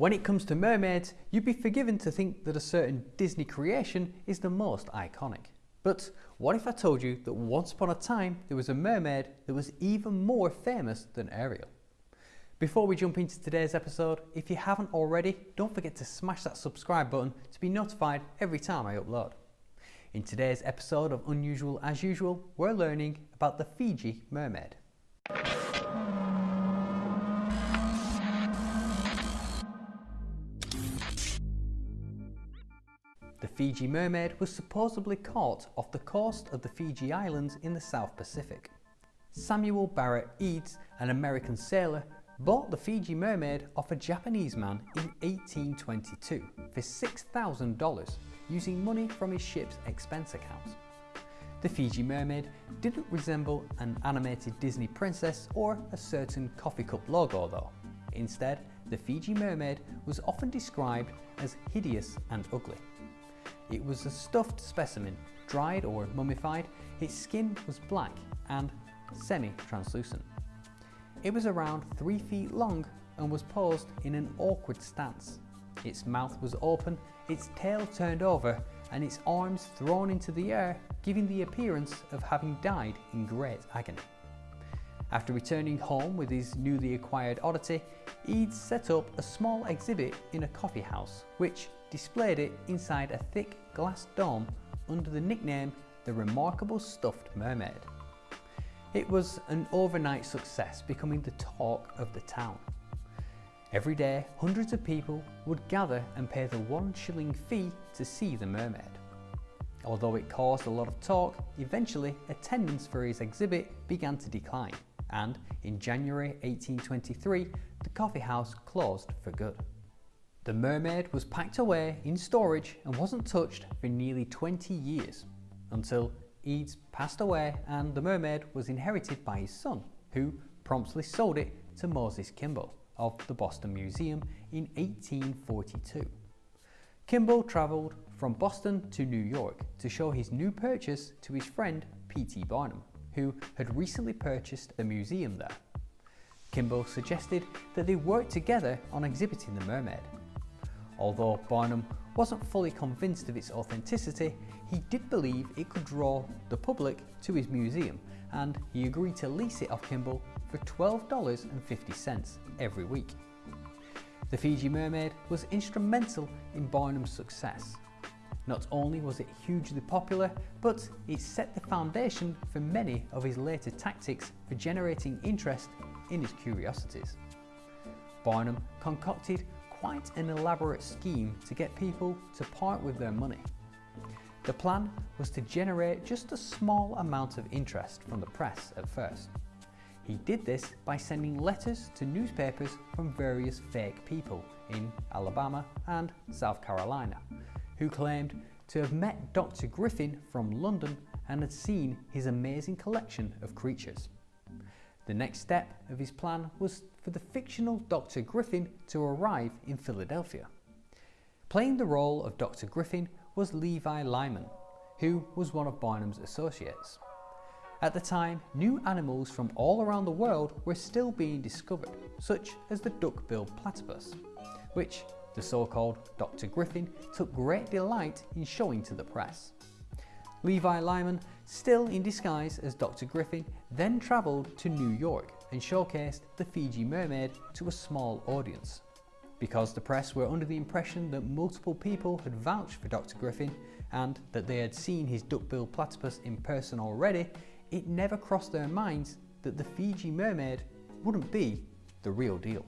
When it comes to mermaids, you'd be forgiven to think that a certain Disney creation is the most iconic. But what if I told you that once upon a time there was a mermaid that was even more famous than Ariel? Before we jump into today's episode, if you haven't already, don't forget to smash that subscribe button to be notified every time I upload. In today's episode of Unusual As Usual, we're learning about the Fiji mermaid. The Fiji mermaid was supposedly caught off the coast of the Fiji Islands in the South Pacific. Samuel Barrett Edes, an American sailor, bought the Fiji mermaid off a Japanese man in 1822 for $6,000 using money from his ship's expense account. The Fiji mermaid didn't resemble an animated Disney princess or a certain coffee cup logo though. Instead, the Fiji mermaid was often described as hideous and ugly. It was a stuffed specimen, dried or mummified, its skin was black and semi-translucent. It was around 3 feet long and was posed in an awkward stance. Its mouth was open, its tail turned over and its arms thrown into the air, giving the appearance of having died in great agony. After returning home with his newly acquired oddity, Edes set up a small exhibit in a coffee house, which displayed it inside a thick glass dome under the nickname the Remarkable Stuffed Mermaid. It was an overnight success, becoming the talk of the town. Every day, hundreds of people would gather and pay the one shilling fee to see the mermaid. Although it caused a lot of talk, eventually attendance for his exhibit began to decline and in January 1823 the coffee house closed for good. The mermaid was packed away in storage and wasn't touched for nearly 20 years until Edes passed away and the mermaid was inherited by his son who promptly sold it to Moses Kimball of the Boston Museum in 1842. Kimball travelled from Boston to New York to show his new purchase to his friend P.T. Barnum, who had recently purchased a museum there. Kimball suggested that they work together on exhibiting the mermaid. Although Barnum wasn't fully convinced of its authenticity, he did believe it could draw the public to his museum and he agreed to lease it off Kimball for $12.50 every week. The Fiji Mermaid was instrumental in Barnum's success. Not only was it hugely popular, but it set the foundation for many of his later tactics for generating interest in his curiosities. Barnum concocted quite an elaborate scheme to get people to part with their money. The plan was to generate just a small amount of interest from the press at first. He did this by sending letters to newspapers from various fake people in Alabama and South Carolina, who claimed to have met Dr. Griffin from London and had seen his amazing collection of creatures. The next step of his plan was for the fictional Dr. Griffin to arrive in Philadelphia. Playing the role of Dr. Griffin was Levi Lyman, who was one of Barnum's associates. At the time, new animals from all around the world were still being discovered, such as the duck-billed platypus, which the so-called Dr. Griffin took great delight in showing to the press. Levi Lyman, still in disguise as Dr. Griffin, then travelled to New York and showcased the Fiji mermaid to a small audience. Because the press were under the impression that multiple people had vouched for Dr. Griffin and that they had seen his duck-billed platypus in person already, it never crossed their minds that the Fiji mermaid wouldn't be the real deal.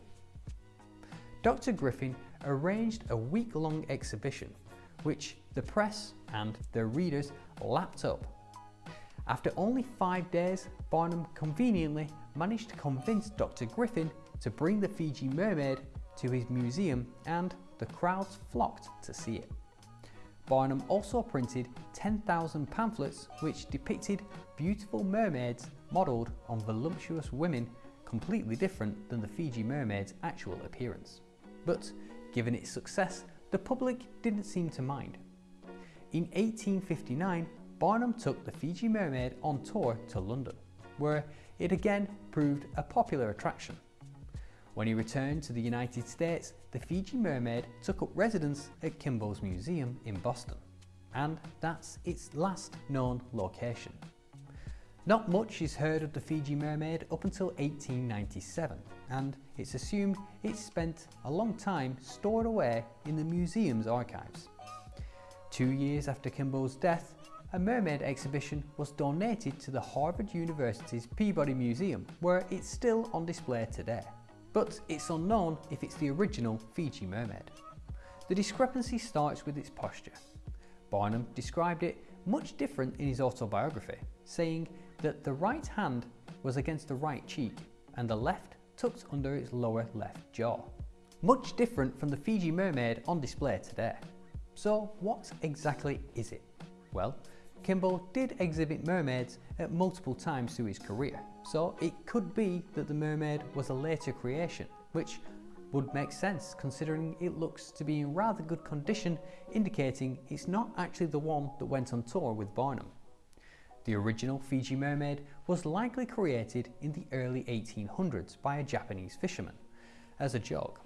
Dr. Griffin arranged a week-long exhibition which the press and their readers lapped up. After only five days, Barnum conveniently managed to convince Dr. Griffin to bring the Fiji mermaid to his museum and the crowds flocked to see it. Barnum also printed 10,000 pamphlets which depicted beautiful mermaids modelled on voluptuous women completely different than the Fiji mermaid's actual appearance. But given its success, the public didn't seem to mind. In 1859, Barnum took the Fiji mermaid on tour to London, where it again proved a popular attraction. When he returned to the United States, the Fiji mermaid took up residence at Kimball's Museum in Boston, and that's its last known location. Not much is heard of the Fiji mermaid up until 1897, and it's assumed it spent a long time stored away in the museum's archives. Two years after Kimball's death, a mermaid exhibition was donated to the Harvard University's Peabody Museum, where it's still on display today. But it's unknown if it's the original Fiji mermaid. The discrepancy starts with its posture. Barnum described it much different in his autobiography, saying that the right hand was against the right cheek and the left tucked under its lower left jaw. Much different from the Fiji mermaid on display today. So what exactly is it? Well, Kimball did exhibit mermaids at multiple times through his career, so it could be that the mermaid was a later creation, which would make sense considering it looks to be in rather good condition, indicating it's not actually the one that went on tour with Barnum. The original Fiji mermaid was likely created in the early 1800s by a Japanese fisherman as a joke.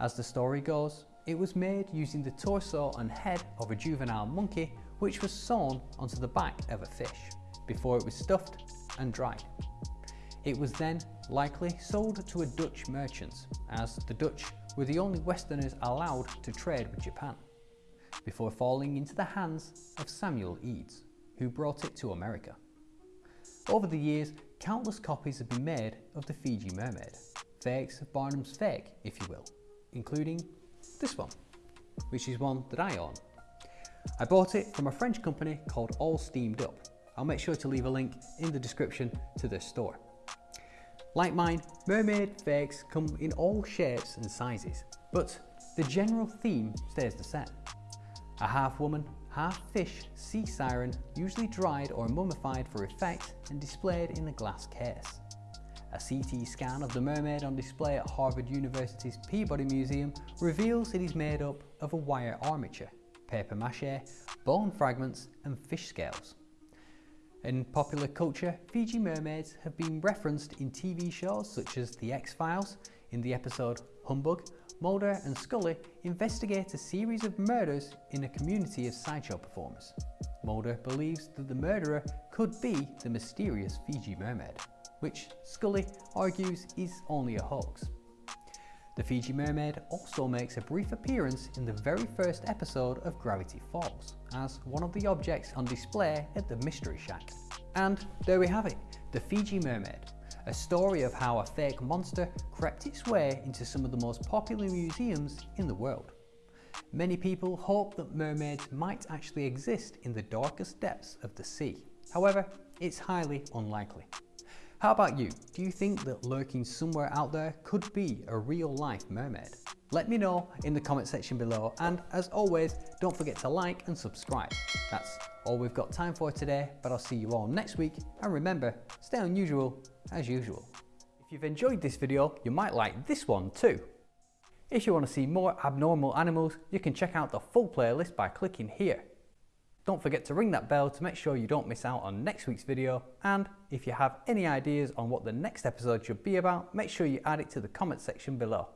As the story goes, it was made using the torso and head of a juvenile monkey which was sewn onto the back of a fish before it was stuffed and dried. It was then likely sold to a Dutch merchant as the Dutch were the only Westerners allowed to trade with Japan before falling into the hands of Samuel Edes who brought it to America. Over the years, countless copies have been made of the Fiji mermaid, fakes of Barnum's fake, if you will, including this one, which is one that I own. I bought it from a French company called All Steamed Up. I'll make sure to leave a link in the description to this store. Like mine, mermaid fakes come in all shapes and sizes, but the general theme stays the same. A half woman, half fish sea siren usually dried or mummified for effect and displayed in a glass case. A CT scan of the mermaid on display at Harvard University's Peabody Museum reveals it is made up of a wire armature, paper mache, bone fragments and fish scales. In popular culture, Fiji mermaids have been referenced in TV shows such as The X-Files, in the episode Humbug, Mulder and Scully investigate a series of murders in a community of sideshow performers. Mulder believes that the murderer could be the mysterious Fiji mermaid, which Scully argues is only a hoax. The Fiji mermaid also makes a brief appearance in the very first episode of Gravity Falls as one of the objects on display at the Mystery Shack. And there we have it, the Fiji mermaid, a story of how a fake monster crept its way into some of the most popular museums in the world. Many people hope that mermaids might actually exist in the darkest depths of the sea. However, it's highly unlikely. How about you? Do you think that lurking somewhere out there could be a real life mermaid? Let me know in the comment section below and as always don't forget to like and subscribe. That's all we've got time for today but I'll see you all next week and remember stay unusual as usual. If you've enjoyed this video you might like this one too. If you want to see more abnormal animals you can check out the full playlist by clicking here. Don't forget to ring that bell to make sure you don't miss out on next week's video and if you have any ideas on what the next episode should be about make sure you add it to the comment section below.